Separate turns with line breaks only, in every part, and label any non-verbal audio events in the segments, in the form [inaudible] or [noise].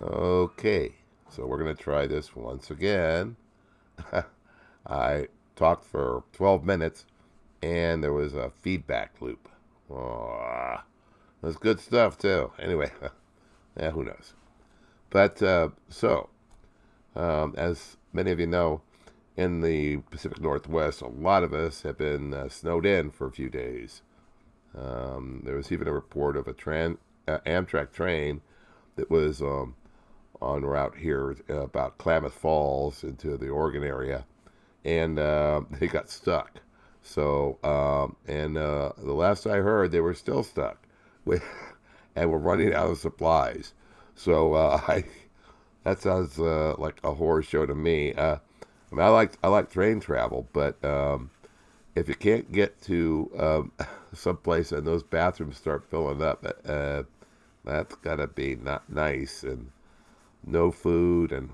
Okay, so we're going to try this once again. [laughs] I talked for 12 minutes and there was a feedback loop. Oh, that's good stuff, too. Anyway, [laughs] yeah, who knows? But uh, so, um, as many of you know, in the Pacific Northwest, a lot of us have been uh, snowed in for a few days. Um, there was even a report of a tran- uh, Amtrak train that was um, on route here uh, about Klamath Falls into the Oregon area, and uh, [laughs] they got stuck. So, um, and uh, the last I heard, they were still stuck, with, [laughs] and we're running out of supplies. So, uh, [laughs] I that sounds uh, like a horror show to me. Uh, I mean, I like I like train travel, but um, if you can't get to um, someplace and those bathrooms start filling up, that's gotta be not nice and no food and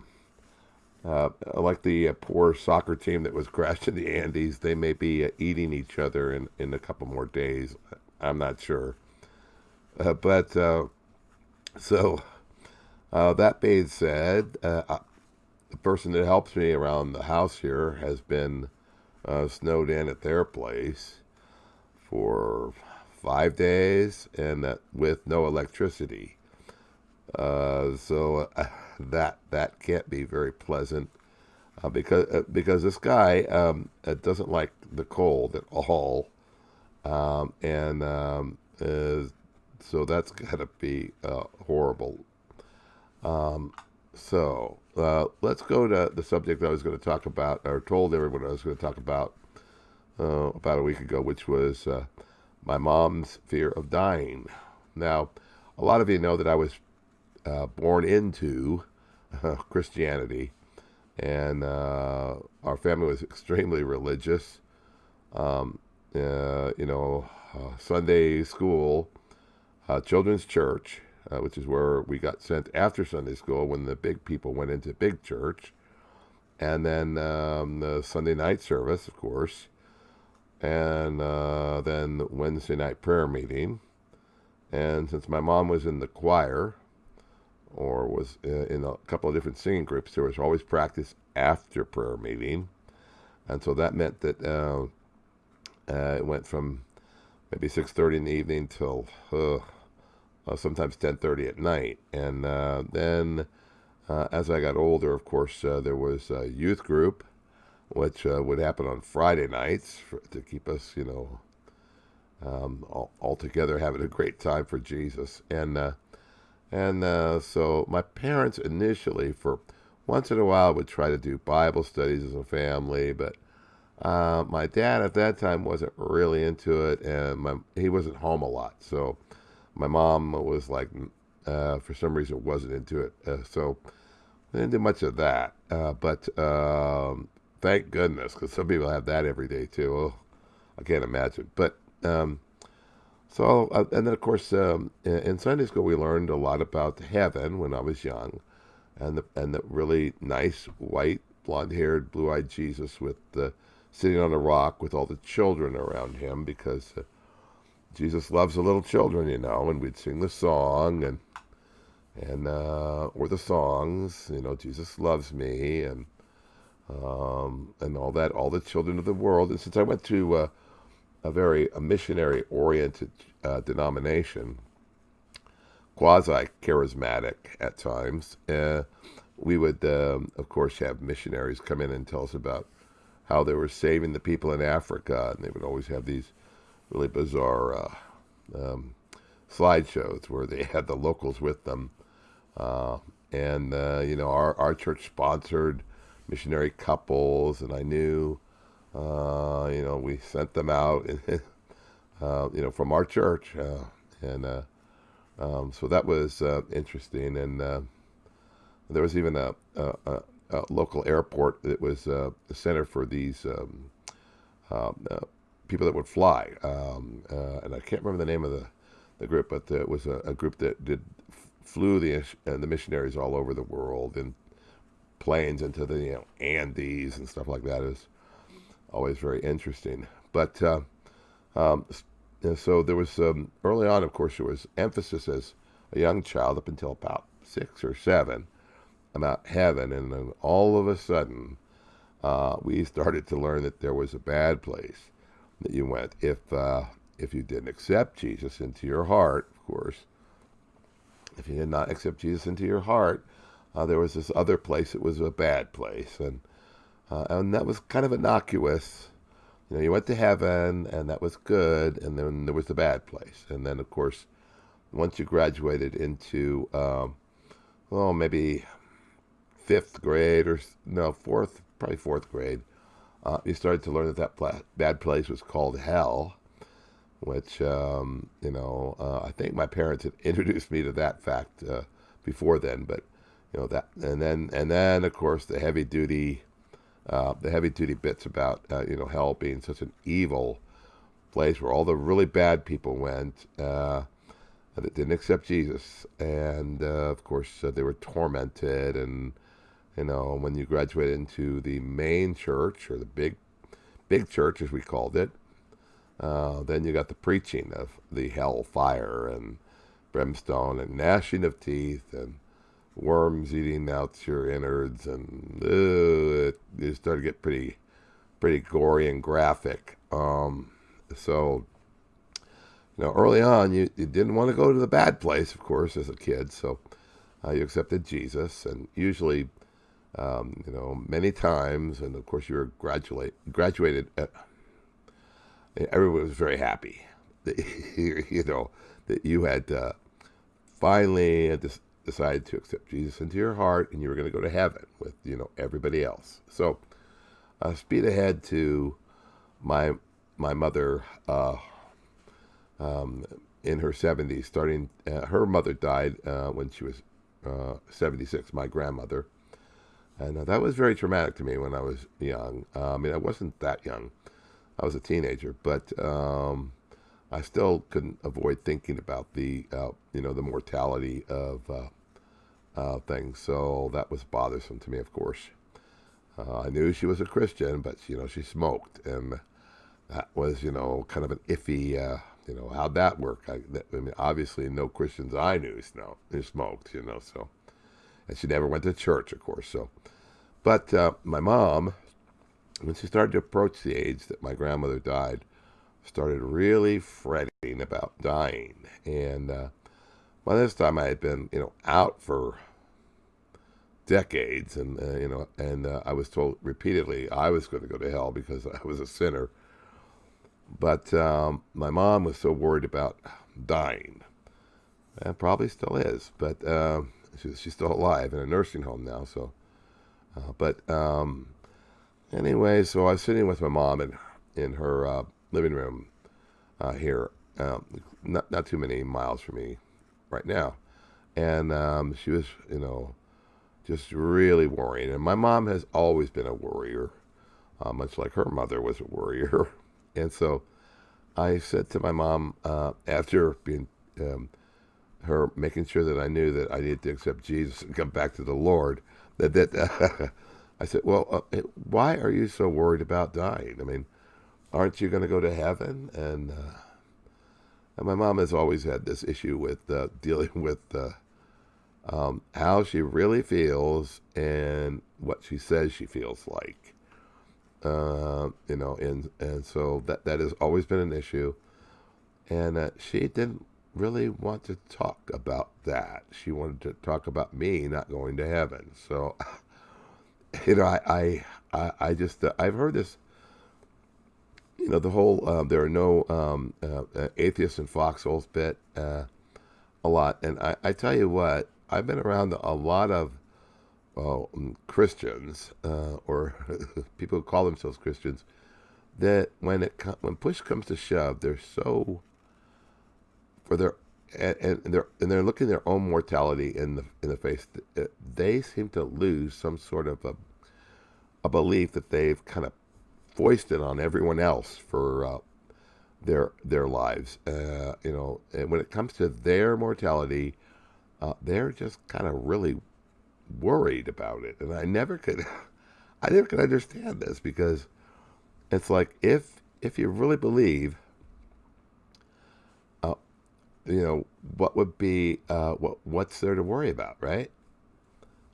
uh, like the uh, poor soccer team that was [laughs] crashed in the Andes. They may be uh, eating each other in in a couple more days. I'm not sure, uh, but uh, so that being said, the person that helps me around the house here has been snowed in at their place for five days and that with no electricity. Uh, so uh, that that can't be very pleasant uh, because uh, because this guy um, uh, doesn't like the cold at all, um, and um, so that's got to be uh, horrible. Um, so let's go to the subject I was going to talk about, or told everyone I was going to talk about about a week ago, which was my mom's fear of dying. Now, a lot of you know that I was uh, born into uh, [laughs] Christianity, and uh, our family was extremely religious. Um, uh, you know, Sunday school, children's church, which is where we got sent after Sunday school when the big people went into big church, and then um, the Sunday night service, of course and uh, then Wednesday night prayer meeting. And since my mom was in the choir, was uh, in a couple of different singing groups, there was always practice after prayer meeting, and so that meant that uh, uh, it went from maybe six thirty in the evening till uh, sometimes ten thirty at night, and uh, then as I got older, of course, there was a youth group which uh, would happen on Friday nights for, to keep us, you know, um, all, all, together having a great time for Jesus. And uh, and uh, so my parents initially, for once in a while, would try to do Bible studies as a family, but uh, my dad at that time wasn't really into it, and my, he wasn't home a lot. So my mom was like, uh, for some reason, wasn't into it. Uh, so I didn't do much of that. but um, Thank goodness, because some people have that every day too. Oh, I can't imagine. But um, so, uh, and then of course, um, in Sunday school, we learned a lot about heaven when I was young, and the and the really nice white, blonde-haired, blue-eyed Jesus with the sitting on a rock with all the children around him because uh, Jesus loves the little children, you know. And we'd sing the song and and uh, or the songs, you know, Jesus loves me and um, and all that, all the children of the world. And since I went to uh, a very a missionary oriented uh, denomination, quasi charismatic at times, uh, we would, um, of course, have missionaries come in and tell us about how they were saving the people in Africa. And they would always have these really bizarre uh, um, slideshows where they [laughs] had the locals with them. Uh, and, uh, you know, our, our church sponsored missionary couples, and I knew, uh, you know, we sent them out, [laughs] uh, you know, from our church, uh, and uh, um, so that was uh, interesting. And there was even a, a, a, a, local airport that was a center for these um, people that would fly, um, and I can't remember the name of the the group, but it was a, group that did flew the the missionaries all over the world and planes into the you know, Andes and stuff like that is always very interesting. But uh, um, so there was um, early on, of course, there was emphasis as a young child up until about six or seven about heaven, and then all of a sudden, uh, we started to learn that there was a bad place that you went if uh, if you didn't accept Jesus into your heart, of course. If you did not accept Jesus into your heart, uh, there was this other place that was a bad place, and uh, and that was kind of innocuous. You know, you went to heaven, and that was good, and then there was the bad place, and then of course, once you graduated into, um, well, maybe fifth grade or no fourth, probably fourth grade, uh, you started to learn that that pla- bad place was called hell, which um, you know uh, I think my parents had [laughs] introduced me to that fact uh, before then, but you know that, and then and then of course the heavy duty, uh, the heavy duty bits about uh, you know hell being such an evil place where all the really bad people went uh, that didn't accept Jesus, and uh, of course they were tormented. And you know, when you graduated into the main church or the big, big church as we called it, uh, then you got the preaching of the hell fire and brimstone and gnashing of teeth and worms eating out your innards and uh, it, it started to get pretty, pretty gory and graphic. Um, so, you know, early on, you, you didn't want to go to the bad place, of course, as a kid. So uh, you accepted Jesus, and usually um, you know, many times, and of course you were graduate graduated. At, everyone was very happy, that, [laughs] you know, that you had uh, finally decided to accept Jesus into your heart, and you were going to go to heaven with you know everybody else. So, uh, speed ahead to my my mother uh, um, in her 70s. Starting, uh, her mother died uh, when she was uh, 76. My grandmother and uh, that was very traumatic to me when I was young. I mean, I wasn't that young. I was a teenager, but um, I still couldn't avoid thinking about the, uh, you know, the mortality of uh, uh, things. So that was bothersome to me, of course. Uh, I knew she was a Christian, but, you know, she smoked. And that was, you know, kind of an iffy, you know, how'd that work? I, that, I mean, obviously no Christians I knew smoked, you know, so and she never went to church, of course. So, but uh, my mom, when she started to approach the age that my grandmother died, started really fretting about dying. And uh, by this time, I had been, you know, out for decades, and uh, you know, and uh, I was told repeatedly I was going to go to hell because I was a sinner. But um, my mom was so worried about dying, and probably still is. But um, She's, she's still alive in a nursing home now. So, uh, but um, anyway, so I was sitting with my mom in in her uh, living room uh, here, um, not not too many miles from me right now, and um, she was, you know, just really worrying. And my mom has always been a worrier, uh, much like her mother was a worrier, [laughs] and so. I said to my mom uh, after being um, her making sure that I knew that I needed to accept Jesus and come back to the Lord. That that [laughs] I said, well, uh, why are you so worried about dying? I mean, aren't you going to go to heaven? And, uh, and my mom has always had this issue with uh, [laughs] dealing with uh, um, how she really feels and what she says she feels like. Uh, you know, and and so that that has always been an issue. And she didn't really want to talk about that. She wanted to talk about me not going to heaven. So, [laughs] you know, I, I, I just, uh, I've heard this, you know, the whole, uh, there are no um, uh, uh atheists in foxholes bit uh, a lot. And I, I tell you what, I've been around a lot of um, Christians uh, or [laughs] people who call themselves Christians that when it when push comes to shove, they're so for their and, and they're and they're looking their own mortality in the in the face. They seem to lose some sort of a a belief that they've kind of foisted on everyone else for uh, their their lives. Uh, you know, and when it comes to their mortality, uh, they're just kind of really worried about it. And I never could, [laughs] I never could understand this because it's like if if you really believe you know, what would be uh, what what's there to worry about, right?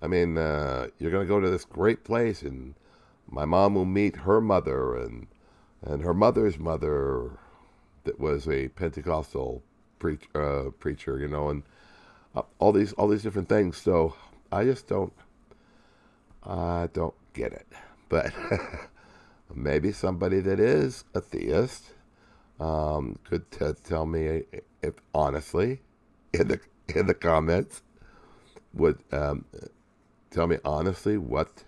I mean, uh, you're going to go to this great place, and my mom will meet her mother, and and her mother's mother, that was a Pentecostal preach, uh, preacher, you know, and uh, all these all these different things. So I just don't, I don't get it. But [laughs] maybe somebody that is a theist um, could t- tell me if honestly in the in the comments would um, tell me honestly what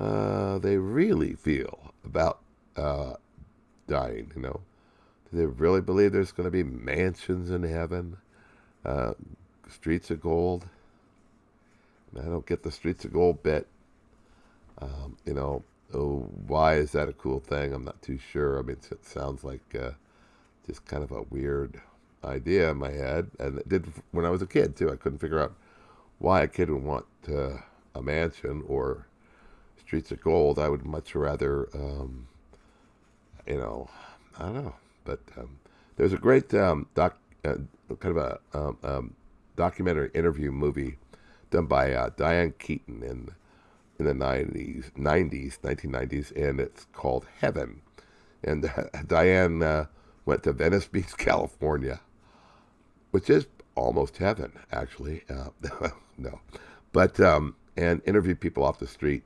uh, they really feel about uh, dying. You know, do they really believe there's going to be mansions in heaven, uh, streets of gold? I don't get the streets of gold bit. Um, you know, oh, why is that a cool thing? I'm not too sure. I mean, it sounds like uh, just kind of a weird idea in my head, and it did when I was a kid too. I couldn't figure out why a kid would want uh, a mansion or streets of gold. I would much rather, um, you know, I don't know. But um, there's a great um, doc, uh, kind of a um, um, documentary interview movie done by uh, Diane Keaton in in the 90s, 90s, 1990s, and it's called Heaven. And uh, Diane uh, went to Venice Beach, [laughs] California, which is almost heaven, actually. Uh, [laughs] no, but um, and interviewed people off the street.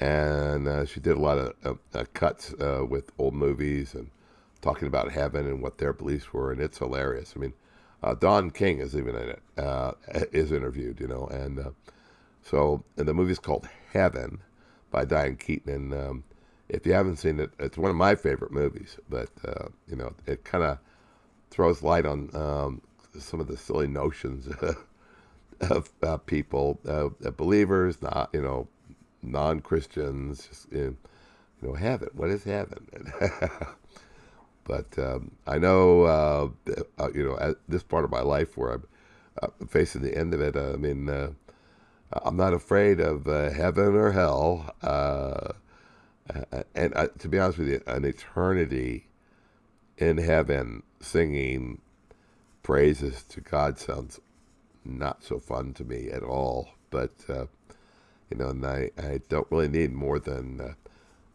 And uh, she did a lot of uh, cuts uh, with old movies and talking about heaven and what their beliefs were, and it's hilarious. I mean, uh, Don King is even in it, uh, is interviewed, you know, and uh, so and the movie's called Heaven by Diane Keaton. And um, if you haven't seen it, it's one of my favorite movies. But you know, it kind of throws light on um, some of the silly notions [laughs] of people, believers, not you know, non-Christians, you know, heaven. What is heaven? [laughs] but um, I know, uh, uh, you know, at this part of my life where I'm uh, facing the end of it. I mean, uh, I'm not afraid of heaven or hell. and to be honest with you, an eternity in heaven singing praises to God sounds not so fun to me at all. But uh, you know, and I, I don't really need more than uh,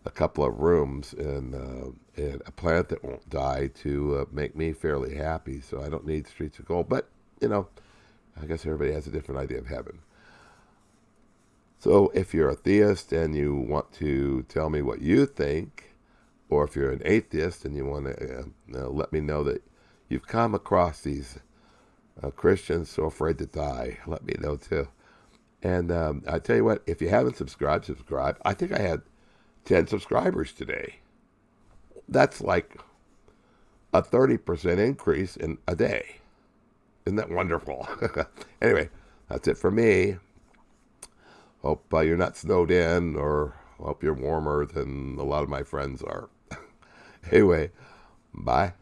a couple of rooms and, uh, and a planet that won't die to uh, make me fairly happy. So I don't need streets of gold. But you know, I guess everybody has a different idea of heaven. So if you're a theist and you want to tell me what you think, or if you're an atheist and you want to uh, let me know that you've come across these uh, Christians so afraid to die. Let me know too. And um, I tell you what, if you haven't subscribed, subscribe. I think I had 10 subscribers today. That's like a 30% increase in a day. Isn't that wonderful? [laughs] anyway, that's it for me. Hope uh, you're not snowed in or hope you're warmer than a lot of my friends are. [laughs] anyway, bye.